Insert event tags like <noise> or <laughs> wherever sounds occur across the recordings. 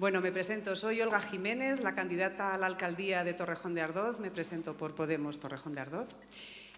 Bueno, me presento. Soy Olga Jiménez, la candidata a la alcaldía de Torrejón de Ardoz. Me presento por Podemos Torrejón de Ardoz.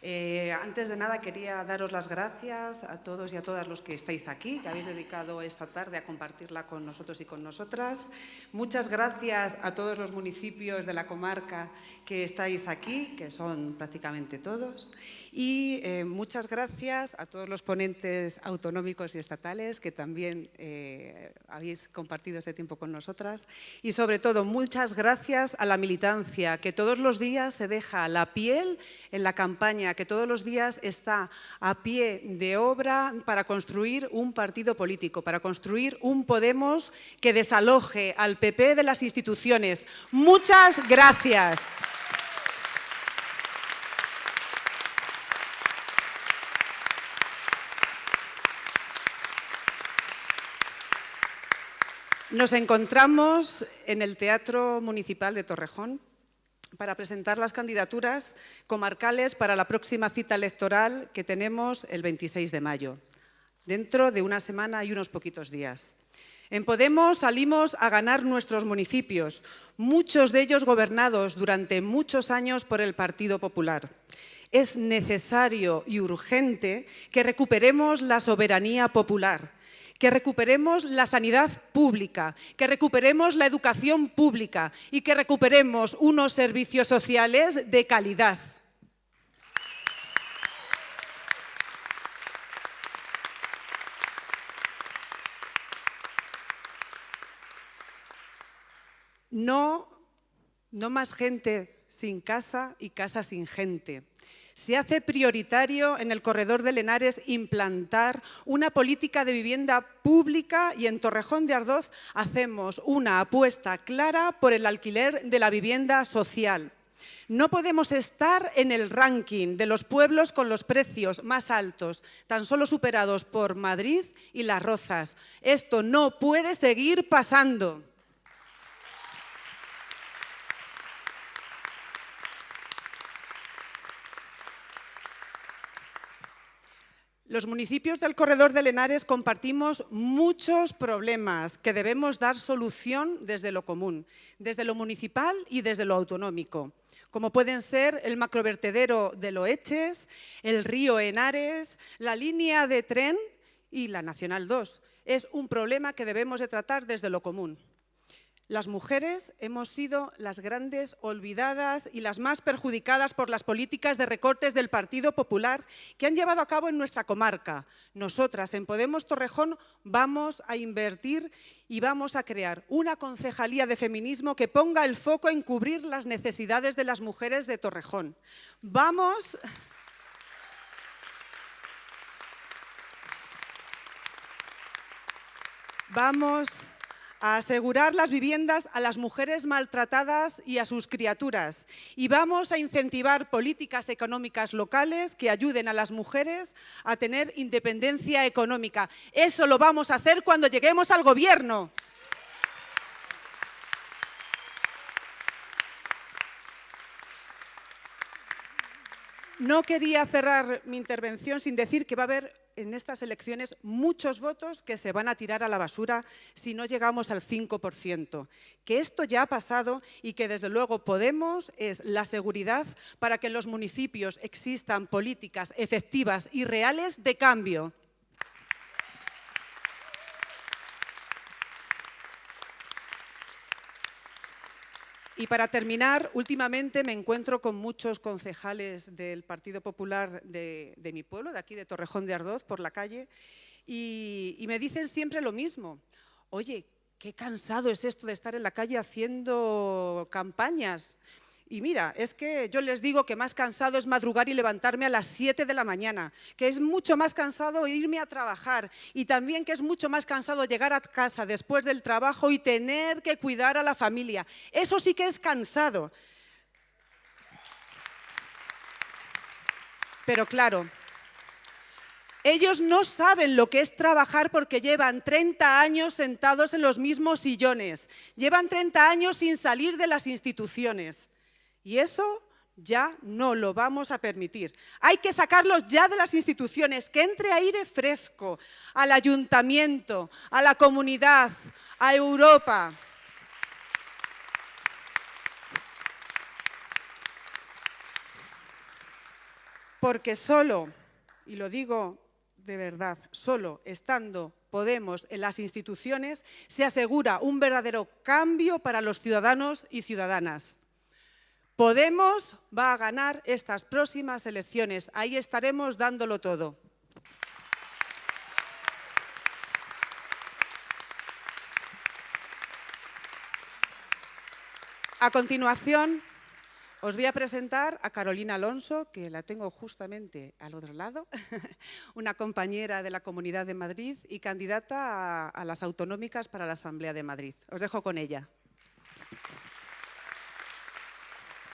Eh, antes de nada quería daros las gracias a todos y a todas los que estáis aquí, que habéis dedicado esta tarde a compartirla con nosotros y con nosotras. Muchas gracias a todos los municipios de la comarca que estáis aquí, que son prácticamente todos. Y eh, muchas gracias a todos los ponentes autonómicos y estatales que también eh, habéis compartido este tiempo con nosotras. Y sobre todo, muchas gracias a la militancia que todos los días se deja la piel en la campaña, que todos los días está a pie de obra para construir un partido político, para construir un Podemos que desaloje al PP de las instituciones. Muchas gracias. Nos encontramos en el Teatro Municipal de Torrejón para presentar las candidaturas comarcales para la próxima cita electoral que tenemos el 26 de mayo, dentro de una semana y unos poquitos días. En Podemos salimos a ganar nuestros municipios, muchos de ellos gobernados durante muchos años por el Partido Popular. Es necesario y urgente que recuperemos la soberanía popular, que recuperemos la sanidad pública, que recuperemos la educación pública y que recuperemos unos servicios sociales de calidad. No, no más gente sin casa y casa sin gente. Se hace prioritario en el corredor de Lenares implantar una política de vivienda pública y en Torrejón de Ardoz hacemos una apuesta clara por el alquiler de la vivienda social. No podemos estar en el ranking de los pueblos con los precios más altos, tan solo superados por Madrid y Las Rozas. Esto no puede seguir pasando. Los municipios del corredor de Lenares compartimos muchos problemas que debemos dar solución desde lo común, desde lo municipal y desde lo autonómico, como pueden ser el macrovertedero de Loeches, el río Henares, la línea de tren y la Nacional 2. Es un problema que debemos de tratar desde lo común. Las mujeres hemos sido las grandes olvidadas y las más perjudicadas por las políticas de recortes del Partido Popular que han llevado a cabo en nuestra comarca. Nosotras, en Podemos Torrejón, vamos a invertir y vamos a crear una concejalía de feminismo que ponga el foco en cubrir las necesidades de las mujeres de Torrejón. Vamos... Vamos a asegurar las viviendas a las mujeres maltratadas y a sus criaturas. Y vamos a incentivar políticas económicas locales que ayuden a las mujeres a tener independencia económica. Eso lo vamos a hacer cuando lleguemos al gobierno. No quería cerrar mi intervención sin decir que va a haber en estas elecciones muchos votos que se van a tirar a la basura si no llegamos al 5%. Que esto ya ha pasado y que desde luego Podemos es la seguridad para que en los municipios existan políticas efectivas y reales de cambio. Y para terminar, últimamente me encuentro con muchos concejales del Partido Popular de, mi pueblo, de aquí de Torrejón de Ardoz, por la calle, y, me dicen siempre lo mismo. Oye, qué cansado es esto de estar en la calle haciendo campañas. Y mira, es que yo les digo que más cansado es madrugar y levantarme a las 7 de la mañana, que es mucho más cansado irme a trabajar y también que es mucho más cansado llegar a casa después del trabajo y tener que cuidar a la familia. Eso sí que es cansado. Pero claro, ellos no saben lo que es trabajar porque llevan 30 años sentados en los mismos sillones, llevan 30 años sin salir de las instituciones. Y eso ya no lo vamos a permitir. Hay que sacarlos ya de las instituciones, que entre aire fresco al ayuntamiento, a la comunidad, a Europa. Porque solo, y lo digo de verdad, solo estando Podemos en las instituciones se asegura un verdadero cambio para los ciudadanos y ciudadanas. Podemos va a ganar estas próximas elecciones. Ahí estaremos dándolo todo. A continuación, os voy a presentar a Carolina Alonso, que la tengo justamente al otro lado, <laughs> una compañera de la Comunidad de Madrid y candidata a, a las autonómicas para la Asamblea de Madrid. Os dejo con ella.